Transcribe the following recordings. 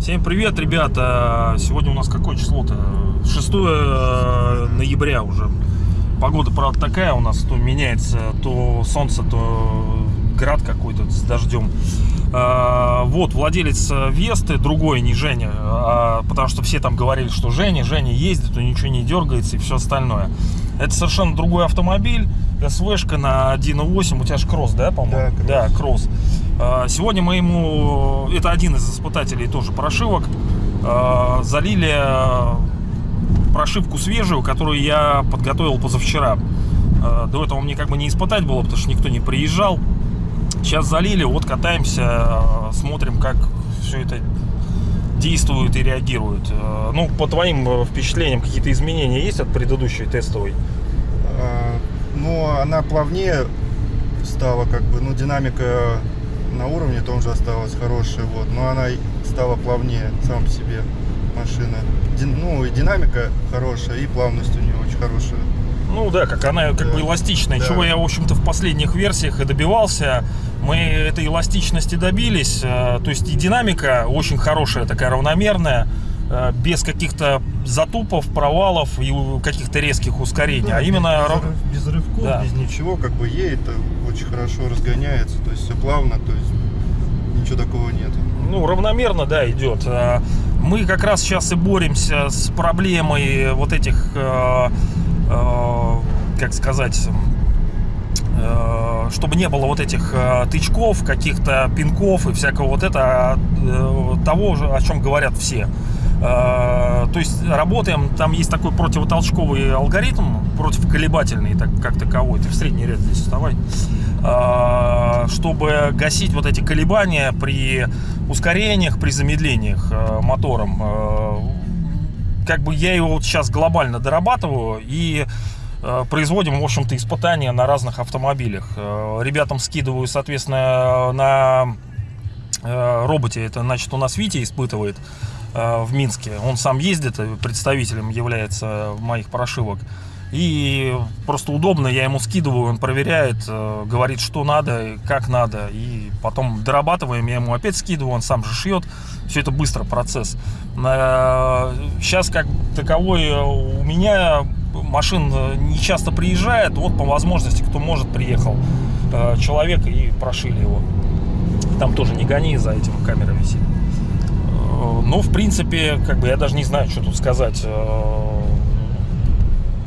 Всем привет, ребята! Сегодня у нас какое число-то? 6 э, ноября уже. Погода, правда, такая у нас, то меняется, то солнце, то град какой-то с дождем. А, Вот, владелец Весты, другой, не Женя, а, потому что все там говорили, что Женя, Женя ездит, у ничего не дергается и все остальное. Это совершенно другой автомобиль, СВшка на 1.8, у тебя же кросс, да, по-моему? Да, Да, кросс. А, Сегодня мы ему, это один из испытателей тоже прошивок, а, залили а, прошивку свежую, которую я подготовил позавчера. До этого мне как бы не испытать было, потому что никто не приезжал. Сейчас залили, вот катаемся, смотрим, как все это действует и реагирует. А, Ну, по твоим э, впечатлениям, какие-то изменения есть от предыдущей тестовой? А, Но она плавнее стала, как бы, ну, динамика на уровне том же осталась хорошая, вот, но она стала плавнее сам себе машина. Дин- ну, и динамика хорошая, и плавность у нее очень хорошая. Ну да, как она как бы Да. эластичная, Да. чего я, в общем-то, в последних версиях и добивался. Мы этой эластичности добились, э, то есть и динамика очень хорошая, такая равномерная, э, без каких-то затупов, провалов и каких-то резких ускорений, а Да, именно... без, без рывков, Да. без ничего, как бы едет, э, очень хорошо разгоняется, то есть все плавно, то есть ничего такого нет. ну, равномерно, да, идет. А, Мы как раз сейчас и боремся с проблемой вот этих, э, э, как сказать, э, чтобы не было вот этих э, тычков, каких-то пинков и всякого вот это, а, э, того, же, о чем говорят все. То есть работаем, там есть такой противотолчковый алгоритм, противоколебательный так, как таковой, ты в средний ряд здесь вставай, чтобы гасить вот эти колебания при ускорениях, при замедлениях мотором. Как бы я его вот сейчас глобально дорабатываю и производим, в общем-то, испытания на разных автомобилях. Э, Ребятам скидываю, соответственно, на э, роботе. Это, значит, у нас Витя испытывает э, в Минске. Он сам ездит, э, представителем является моих прошивок. И просто удобно, я ему скидываю, он проверяет, э, говорит, что надо, как надо. И потом дорабатываем, я ему опять скидываю, он сам же шьет. Все это быстро процесс. Сейчас как таковой э, у меня машин э, не часто приезжает. Вот по возможности, кто может, приехал э, человек и прошили его. Там тоже не гони, за этим камера висит. Э, Ну, в принципе, как бы я даже не знаю, что тут сказать.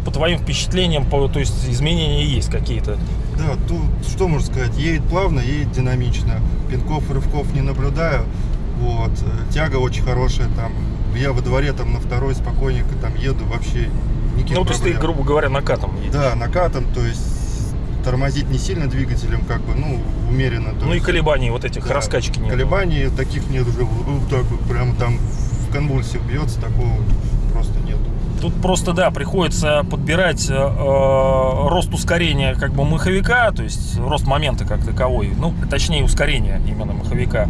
По твоим впечатлениям, по, то есть изменения есть какие-то. Да, тут что можно сказать, едет плавно, едет динамично, пинков, рывков не наблюдаю, вот, тяга очень хорошая там, я во дворе там на второй спокойненько там еду, вообще никаких Ну, то есть ты, грубо говоря, накатом едешь. Да, накатом, то есть тормозить не сильно двигателем, как бы, ну, умеренно. Ну и есть, колебаний вот этих, да, раскачки нет. Колебаний таких нет уже, вот так вот, прям там в конвульсиях бьется, такого. Тут просто, да, приходится подбирать э, э, рост ускорения как бы маховика, то есть рост момента как таковой, ну, точнее ускорение именно маховика.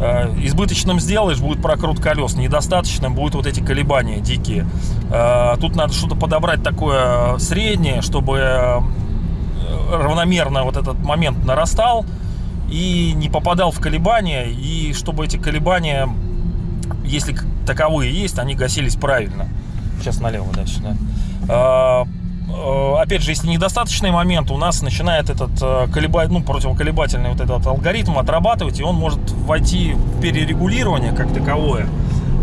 Э, избыточным сделаешь, будет прокрут колес, недостаточным будут вот эти колебания дикие. Э, тут надо что-то подобрать такое среднее, чтобы э, равномерно вот этот момент нарастал и не попадал в колебания, и чтобы эти колебания, если таковые есть, они гасились правильно. Сейчас налево дальше, да. А, э, Опять же, если недостаточный момент, у нас начинает этот э, колеба... ну, противоколебательный вот этот алгоритм отрабатывать, и он может войти в перерегулирование как таковое,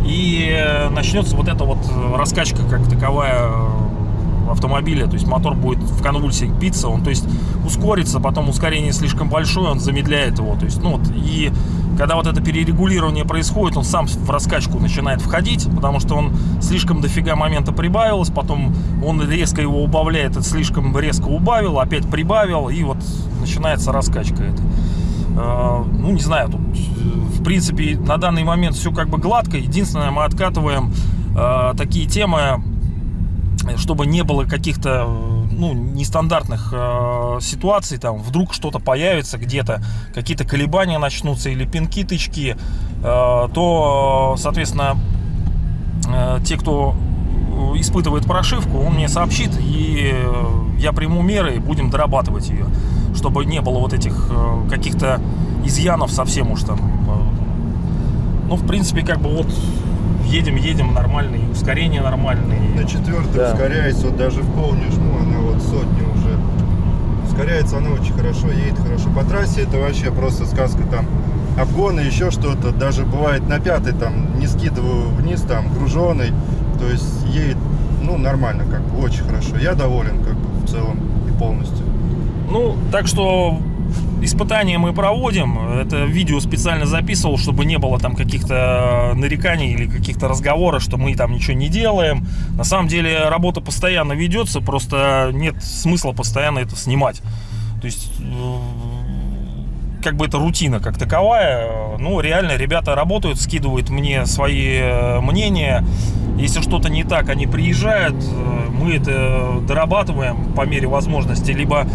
и э, начнется вот эта вот раскачка как таковая э, автомобиля, то есть мотор будет в конвульсиях биться, он, то есть ускорится, потом ускорение слишком большое, он замедляет его, то есть, ну вот, и когда вот это перерегулирование происходит, он сам в раскачку начинает входить, потому что он слишком дофига момента прибавилось, потом он резко его убавляет, это слишком резко убавил, опять прибавил, и вот начинается раскачка это. Э, Ну, не знаю, тут, э, в принципе, на данный момент все как бы гладко. Единственное, мы откатываем э, такие темы, чтобы не было каких-то э, ну, нестандартных э, ситуаций, там вдруг что-то появится где-то, какие-то колебания начнутся или пинки, тычки, э, то, соответственно, э, те, кто испытывает прошивку, он мне сообщит, и я приму меры и будем дорабатывать ее, чтобы не было вот этих э, каких-то изъянов совсем уж там. э. Ну, в принципе, как бы вот едем, едем нормально, и ускорение нормальное. На четвертой Да. ускоряется, вот даже в пол не жму, она вот сотни уже. Ускоряется она очень хорошо, едет хорошо. По трассе это вообще просто сказка там. Обгоны, еще что-то. Даже бывает на пятой там не скидываю вниз, там груженый. То есть едет, ну, нормально, как бы, очень хорошо. Я доволен, как бы, в целом и полностью. Ну, так что испытания мы проводим. Это видео специально записывал, чтобы не было там каких-то нареканий или каких-то разговоров, что мы там ничего не делаем. На самом деле работа постоянно ведется, просто нет смысла постоянно это снимать. То есть э, как бы это рутина как таковая. Ну, реально, ребята работают, скидывают мне свои э, мнения. Если что-то не так, они приезжают, э, мы это дорабатываем по мере возможности. Либо э,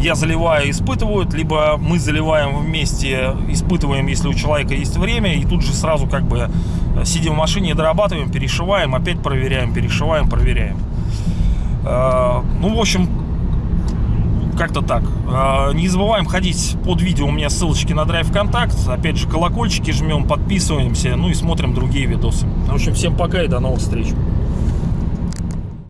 я заливаю, испытывают, либо мы заливаем вместе, испытываем, если у человека есть время, и тут же сразу как бы э, сидим в машине, дорабатываем, перешиваем, опять проверяем, перешиваем, проверяем. Э, Ну, в общем, как-то так. Не забываем ходить под видео. У меня ссылочки на Драйв Контакт. Опять же, колокольчики жмем, подписываемся. Ну и смотрим другие видосы. В общем, всем пока и до новых встреч.